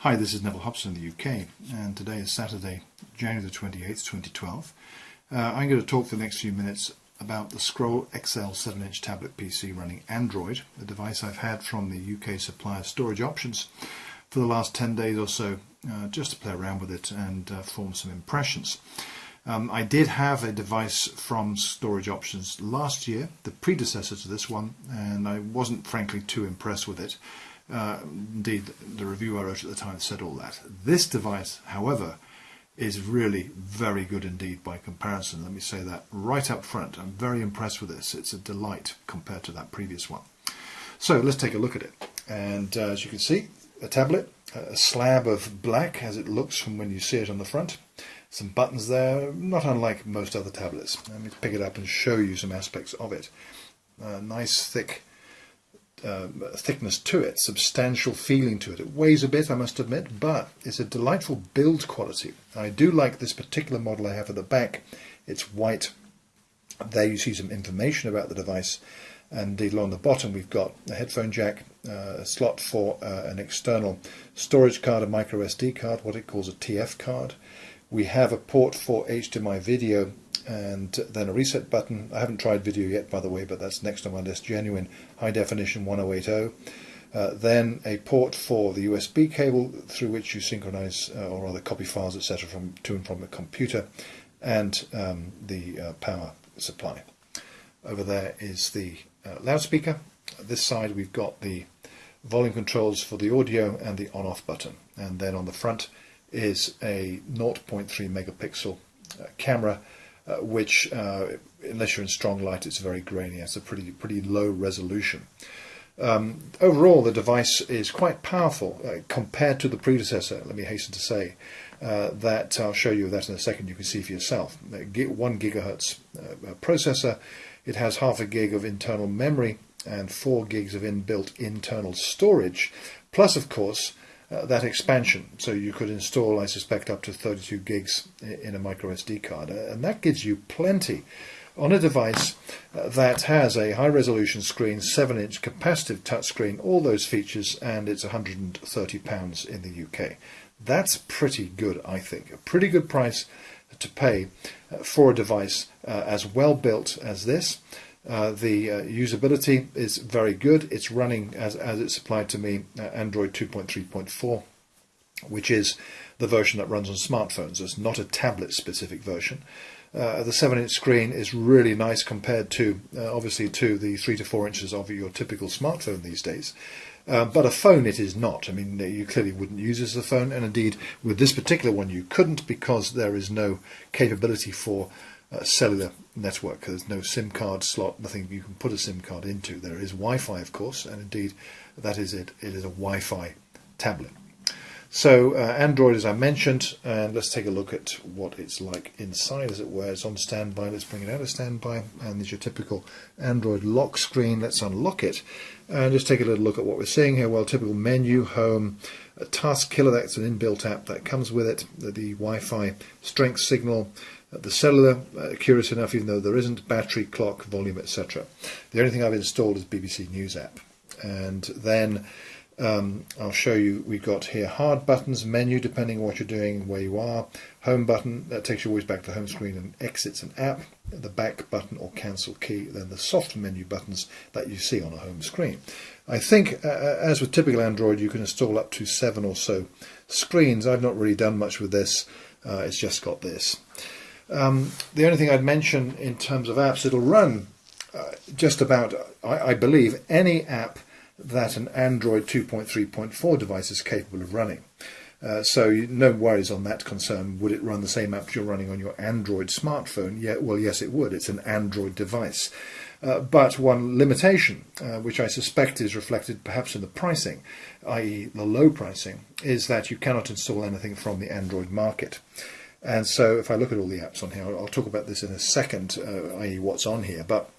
Hi, this is Neville Hobson in the UK, and today is Saturday, January the 28th, 2012. Uh, I'm going to talk for the next few minutes about the Scroll XL 7-inch tablet PC running Android, a device I've had from the UK supplier Storage Options for the last 10 days or so, uh, just to play around with it and uh, form some impressions. Um, I did have a device from Storage Options last year, the predecessor to this one, and I wasn't frankly too impressed with it. Uh, indeed, the review I wrote at the time said all that. This device, however, is really very good indeed by comparison. Let me say that right up front. I'm very impressed with this. It's a delight compared to that previous one. So let's take a look at it. And uh, as you can see, a tablet, a slab of black as it looks from when you see it on the front. Some buttons there, not unlike most other tablets. Let me pick it up and show you some aspects of it. Uh, nice thick uh, thickness to it, substantial feeling to it. It weighs a bit, I must admit, but it's a delightful build quality. I do like this particular model I have at the back. It's white. There you see some information about the device. And along the bottom, we've got a headphone jack, uh, a slot for uh, an external storage card, a micro SD card, what it calls a TF card. We have a port for HDMI video and then a reset button. I haven't tried video yet, by the way, but that's next on my list. Genuine high definition 1080. Uh, then a port for the USB cable through which you synchronize uh, or rather copy files, etc., from to and from the computer, and um, the uh, power supply. Over there is the uh, loudspeaker. This side we've got the volume controls for the audio and the on-off button, and then on the front is a 0.3 megapixel uh, camera uh, which, uh, unless you're in strong light, it's very grainy. It's a pretty pretty low resolution. Um, overall, the device is quite powerful uh, compared to the predecessor. Let me hasten to say uh, that I'll show you that in a second. You can see for yourself. One gigahertz uh, processor. It has half a gig of internal memory and four gigs of inbuilt internal storage, plus, of course, uh, that expansion. So you could install, I suspect, up to 32 gigs in a micro SD card, uh, and that gives you plenty on a device uh, that has a high resolution screen, 7 inch capacitive touchscreen, all those features, and it's £130 in the UK. That's pretty good, I think. A pretty good price to pay uh, for a device uh, as well built as this. Uh, the uh, usability is very good. It's running as, as it's supplied to me uh, Android 2.3.4, which is the version that runs on smartphones. It's not a tablet specific version. Uh, the 7 inch screen is really nice compared to, uh, obviously, to the 3 to 4 inches of your typical smartphone these days. but a phone it is not. I mean, you clearly wouldn't use this as a phone, and indeed, with this particular one, you couldn't because there is no capability for cellular network. There's no SIM card slot, nothing you can put a SIM card into. There is Wi-Fi, of course, and indeed that is it. It is a Wi-Fi tablet. So uh, Android, as I mentioned, and let's take a look at what it's like inside, as it were. It's on standby. Let's bring it out of standby, and there's your typical Android lock screen. Let's unlock it, and just take a little look at what we're seeing here. Well, typical menu, home, task killer. That's an inbuilt app that comes with it. The, the Wi-Fi strength signal, the cellular, uh, curious enough, even though there isn't, battery, clock, volume, etc. The only thing I've installed is BBC News app. And then um, I'll show you, we've got here hard buttons, menu, depending on what you're doing, where you are, home button, that takes you always back to the home screen and exits an app, the back button or cancel key, then the soft menu buttons that you see on a home screen. I think, uh, uh, as with typical Android, you can install up to seven or so screens. I've not really done much with this, uh, it's just got this. Um, the only thing I'd mention in terms of apps, it'll run uh, just about, I, I, believe, any app that an Android 2.3.4 device is capable of running. Uh, so no worries on that concern. Would it run the same apps you're running on your Android smartphone? Yeah, well, yes, it would. It's an Android device. Uh, but one limitation, uh, which I suspect is reflected perhaps in the pricing, i.e. the low pricing, is that you cannot install anything from the Android market. And so if I look at all the apps on here, I'll talk about this in a second, uh, i.e. what's on here, but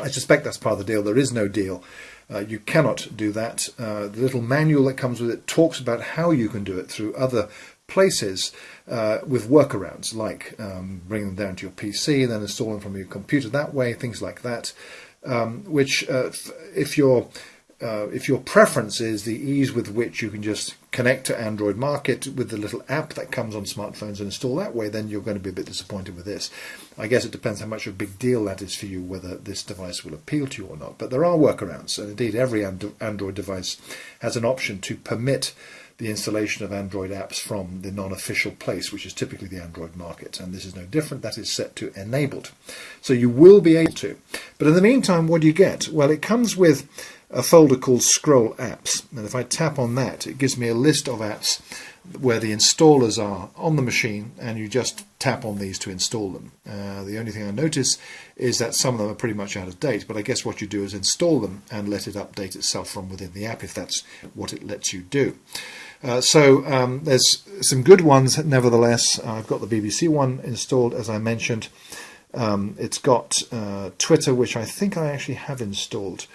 I suspect that's part of the deal. There is no deal. Uh, you cannot do that. Uh, the little manual that comes with it talks about how you can do it through other places uh, with workarounds, like um, bringing them down to your PC and then them from your computer that way, things like that, um, which uh, if you're uh, if your preference is the ease with which you can just connect to Android Market with the little app that comes on smartphones and install that way, then you're going to be a bit disappointed with this. I guess it depends how much of a big deal that is for you, whether this device will appeal to you or not. But there are workarounds, and indeed every Android device has an option to permit the installation of Android apps from the non-official place, which is typically the Android market. And this is no different. That is set to enabled. So you will be able to. But in the meantime, what do you get? Well, it comes with a folder called Scroll Apps. And if I tap on that, it gives me a list of apps where the installers are on the machine and you just tap on these to install them. Uh, the only thing I notice is that some of them are pretty much out of date, but I guess what you do is install them and let it update itself from within the app if that's what it lets you do. Uh, so um, there's some good ones nevertheless. I've got the BBC one installed as I mentioned. Um, it's got uh, Twitter, which I think I actually have installed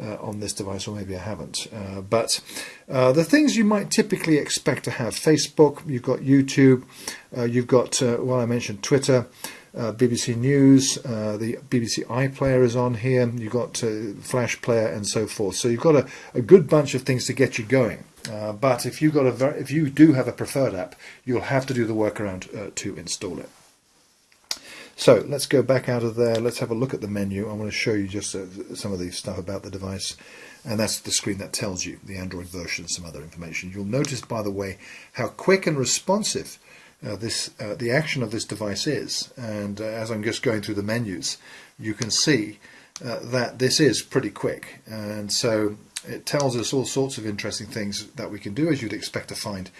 uh, on this device, or maybe I haven't. Uh, but uh, the things you might typically expect to have Facebook, you've got YouTube, uh, you've got, uh, well, I mentioned Twitter. Uh, BBC News, the BBC iPlayer is on here, you've got Flash Player and so forth. So you've got a, a good bunch of things to get you going. but if you got a if you do have a preferred app, you'll have to do the workaround to install it. So let's go back out of there. Let's have a look at the menu. I want to show you just uh, some of the stuff about the device. And that's the screen that tells you the Android version and some other information. You'll notice, by the way, how quick and responsive uh, this uh, the action of this device is. And uh, as I'm just going through the menus, you can see uh, that this is pretty quick. And so it tells us all sorts of interesting things that we can do, as you'd expect to find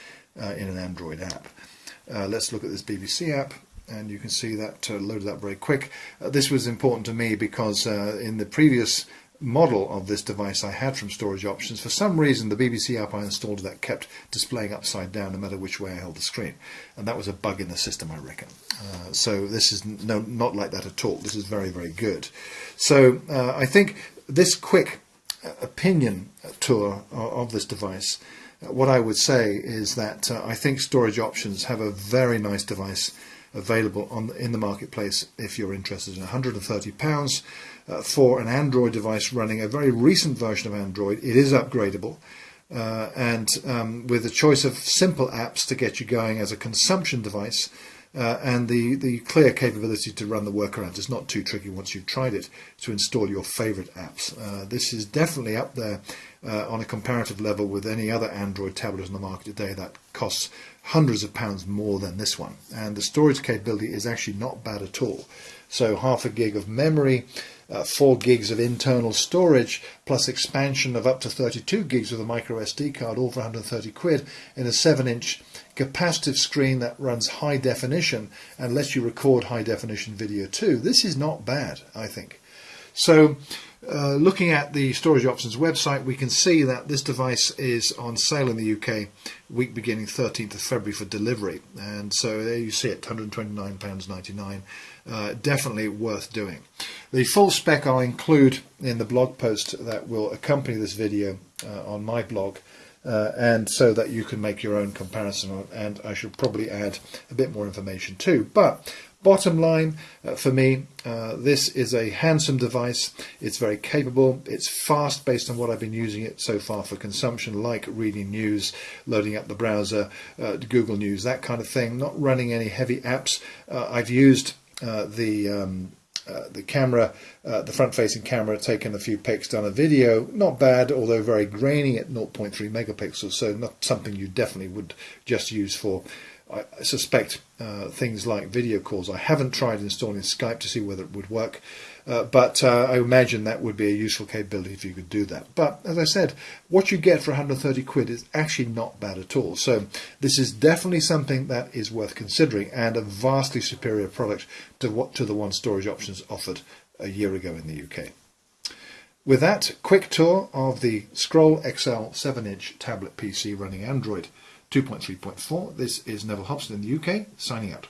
uh, in an Android app. let's look at this BBC app and you can see that uh, loaded up very quick. Uh, this was important to me because uh, in the previous model of this device I had from Storage Options, for some reason the BBC app I installed that kept displaying upside down no matter which way I held the screen. And that was a bug in the system, I reckon. Uh, so this is no, not like that at all. This is very, very good. So uh, I think this quick uh, opinion tour of this device what I would say is that uh, I think storage options have a very nice device available on in the marketplace if you're interested in 130 pounds uh, for an Android device running a very recent version of Android. It is upgradable. Uh, and um, with a choice of simple apps to get you going as a consumption device, uh, and the, the clear capability to run the workarounds. It's not too tricky once you've tried it to install your favorite apps. Uh, this is definitely up there uh, on a comparative level with any other Android tablet on the market today that costs hundreds of pounds more than this one. And the storage capability is actually not bad at all. So half a gig of memory, uh, 4 gigs of internal storage, plus expansion of up to 32 gigs with a micro SD card, all for 130 quid, in a 7 inch capacitive screen that runs high definition and lets you record high definition video too. This is not bad, I think. So uh, looking at the Storage Options website, we can see that this device is on sale in the UK week beginning 13th of February for delivery. And so there you see it, £129.99. Uh, definitely worth doing. The full spec I'll include in the blog post that will accompany this video on my blog. Uh, and so that you can make your own comparison and I should probably add a bit more information too. But Bottom line uh, for me, uh, this is a handsome device. It's very capable. It's fast based on what I've been using it so far for consumption, like reading news, loading up the browser, uh, Google News, that kind of thing. Not running any heavy apps. Uh, I've used uh, the um, uh, the camera, uh, the front-facing camera, taken a few pics, done a video, not bad, although very grainy at 0.3 megapixels, so not something you definitely would just use for I suspect uh, things like video calls. I haven't tried installing Skype to see whether it would work, uh, but uh, I imagine that would be a useful capability if you could do that. But as I said, what you get for 130 quid is actually not bad at all. So this is definitely something that is worth considering and a vastly superior product to what to the one storage options offered a year ago in the UK. With that quick tour of the Scroll XL 7-inch tablet PC running Android 2.3.4. This is Neville Hobson in the UK, signing out.